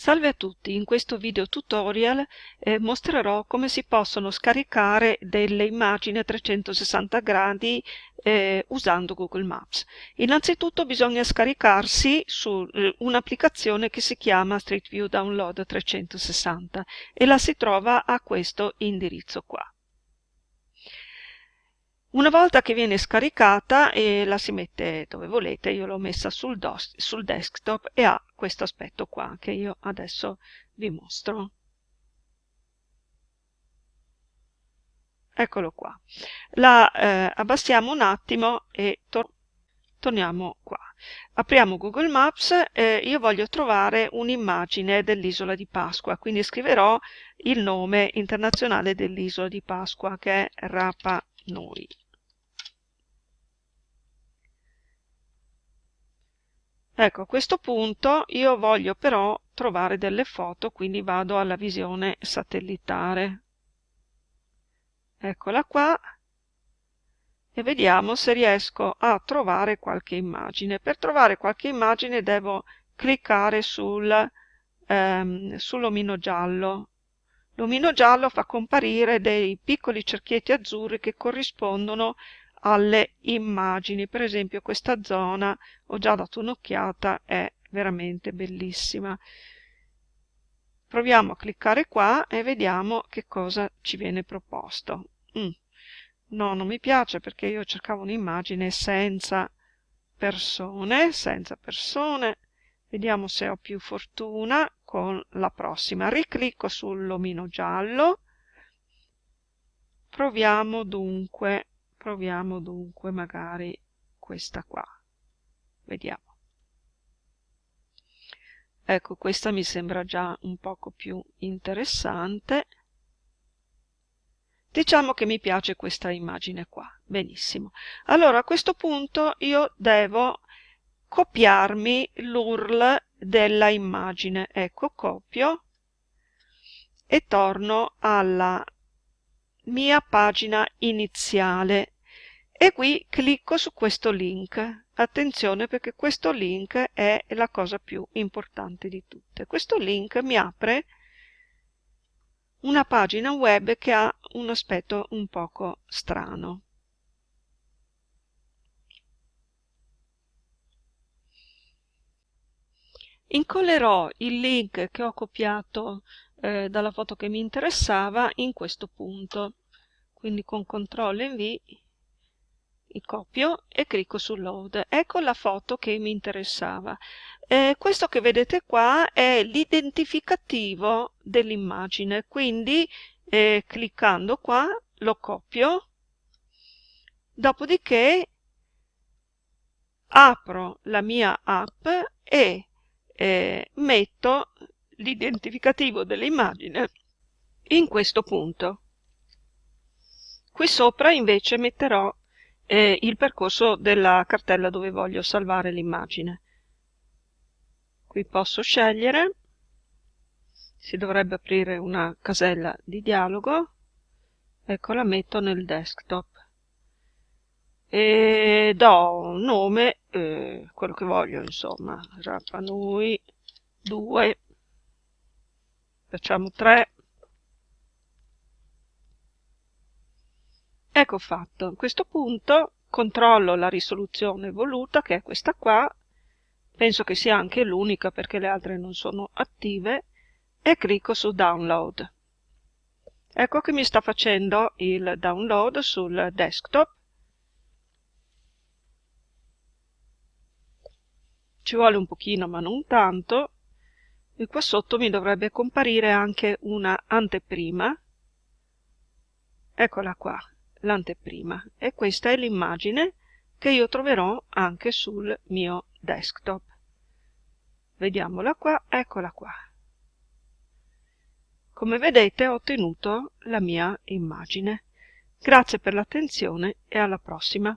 Salve a tutti, in questo video tutorial eh, mostrerò come si possono scaricare delle immagini a 360 gradi eh, usando Google Maps. Innanzitutto bisogna scaricarsi su eh, un'applicazione che si chiama Street View Download 360 e la si trova a questo indirizzo qua. Una volta che viene scaricata e la si mette dove volete, io l'ho messa sul, sul desktop e ha questo aspetto qua che io adesso vi mostro. Eccolo qua. La eh, abbassiamo un attimo e tor torniamo qua. Apriamo Google Maps e io voglio trovare un'immagine dell'isola di Pasqua, quindi scriverò il nome internazionale dell'isola di Pasqua che è Rapa Nui. Ecco, a questo punto io voglio però trovare delle foto, quindi vado alla visione satellitare. Eccola qua e vediamo se riesco a trovare qualche immagine. Per trovare qualche immagine devo cliccare sul, ehm, sull'omino giallo. L'omino giallo fa comparire dei piccoli cerchietti azzurri che corrispondono alle immagini. Per esempio questa zona, ho già dato un'occhiata, è veramente bellissima. Proviamo a cliccare qua e vediamo che cosa ci viene proposto. Mm. No, non mi piace perché io cercavo un'immagine senza persone, senza persone. Vediamo se ho più fortuna con la prossima. Riclicco sull'omino giallo. Proviamo dunque proviamo dunque magari questa qua. Vediamo. Ecco questa mi sembra già un poco più interessante. Diciamo che mi piace questa immagine qua. Benissimo. Allora a questo punto io devo copiarmi l'url della immagine. Ecco copio e torno alla mia pagina iniziale e qui clicco su questo link. Attenzione perché questo link è la cosa più importante di tutte. Questo link mi apre una pagina web che ha un aspetto un poco strano. Incollerò il link che ho copiato eh, dalla foto che mi interessava in questo punto. Quindi con CTRL V copio e clicco su load. Ecco la foto che mi interessava. Eh, questo che vedete qua è l'identificativo dell'immagine, quindi eh, cliccando qua lo copio, dopodiché apro la mia app e eh, metto l'identificativo dell'immagine in questo punto. Qui sopra invece metterò e il percorso della cartella dove voglio salvare l'immagine. Qui posso scegliere, si dovrebbe aprire una casella di dialogo, ecco la metto nel desktop. E do un nome, eh, quello che voglio insomma, Rapanui 2, facciamo 3, Ecco fatto. A questo punto controllo la risoluzione voluta, che è questa qua, penso che sia anche l'unica perché le altre non sono attive, e clicco su Download. Ecco che mi sta facendo il download sul desktop. Ci vuole un pochino ma non tanto. E qua sotto mi dovrebbe comparire anche una anteprima. Eccola qua l'anteprima e questa è l'immagine che io troverò anche sul mio desktop. Vediamola qua, eccola qua. Come vedete ho ottenuto la mia immagine. Grazie per l'attenzione e alla prossima.